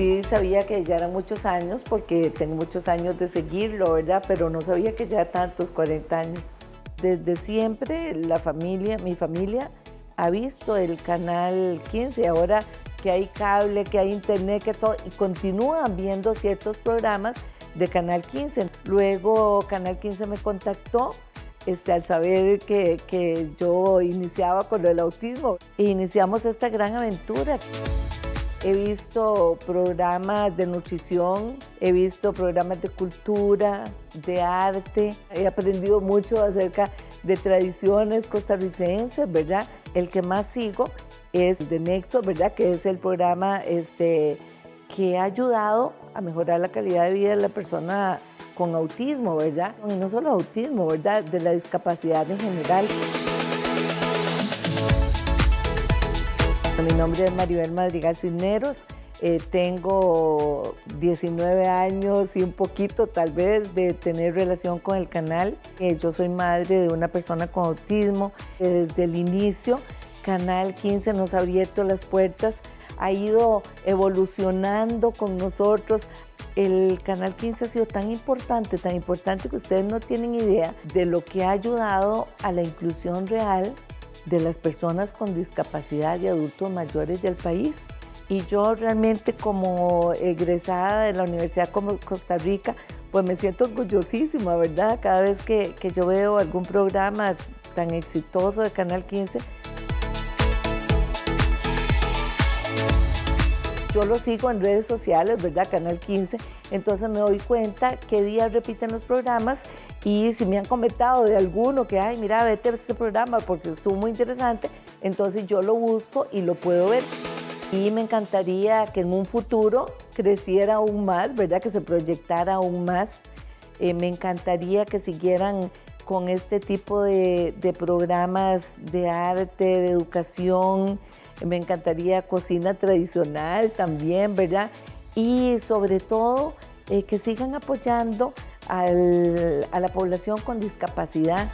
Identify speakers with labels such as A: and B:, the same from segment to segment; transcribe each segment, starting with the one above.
A: sí sabía que ya eran muchos años porque tengo muchos años de seguirlo, ¿verdad? Pero no sabía que ya tantos, 40 años. Desde siempre la familia, mi familia ha visto el canal 15, ahora que hay cable, que hay internet, que todo, y continúan viendo ciertos programas de Canal 15. Luego Canal 15 me contactó este, al saber que, que yo iniciaba con el autismo e iniciamos esta gran aventura. He visto programas de nutrición, he visto programas de cultura, de arte. He aprendido mucho acerca de tradiciones costarricenses, ¿verdad? El que más sigo es de Nexo, ¿verdad? Que es el programa este, que ha ayudado a mejorar la calidad de vida de la persona con autismo, ¿verdad? Y no solo autismo, ¿verdad? De la discapacidad en general. Mi nombre es Maribel Madrigal Cisneros. Eh, tengo 19 años y un poquito tal vez de tener relación con el canal. Eh, yo soy madre de una persona con autismo. desde el inicio, Canal 15 nos ha abierto las puertas, ha ido evolucionando con nosotros. El Canal 15 ha sido tan importante, tan importante que ustedes no tienen idea de lo que ha ayudado a la inclusión real de las personas con discapacidad y adultos mayores del país. Y yo realmente como egresada de la Universidad Costa Rica, pues me siento orgullosísima, ¿verdad? Cada vez que, que yo veo algún programa tan exitoso de Canal 15, yo lo sigo en redes sociales, ¿verdad? Canal 15, entonces me doy cuenta qué días repiten los programas y si me han comentado de alguno que, ay, mira, vete a ese programa porque es muy interesante, entonces yo lo busco y lo puedo ver. Y me encantaría que en un futuro creciera aún más, ¿verdad? Que se proyectara aún más. Eh, me encantaría que siguieran con este tipo de, de, programas de arte, de educación. Me encantaría cocina tradicional también, ¿verdad? Y sobre todo eh, que sigan apoyando a la población con discapacidad.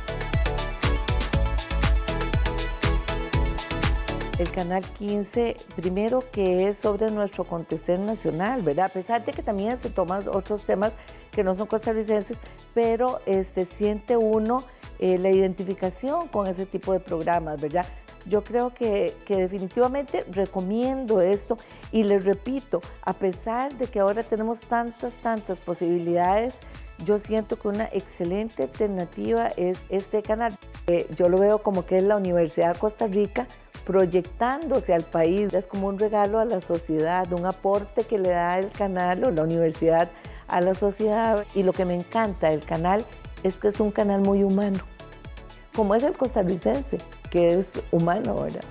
A: El Canal 15, primero que es sobre nuestro acontecer nacional, ¿verdad? A pesar de que también se toman otros temas que no son costarricenses, pero este, siente uno eh, la identificación con ese tipo de programas, ¿verdad? Yo creo que, definitivamente recomiendo esto y les repito, a pesar de que ahora tenemos tantas, tantas posibilidades, yo siento que una excelente alternativa es este canal. Eh, yo lo veo como que es la Universidad de Costa Rica proyectándose al país. Es como un regalo a la sociedad, un aporte que le da el canal o la universidad a la sociedad. Y lo que me encanta del canal es que es un canal muy humano, como es el costarricense, que es humano, ¿verdad?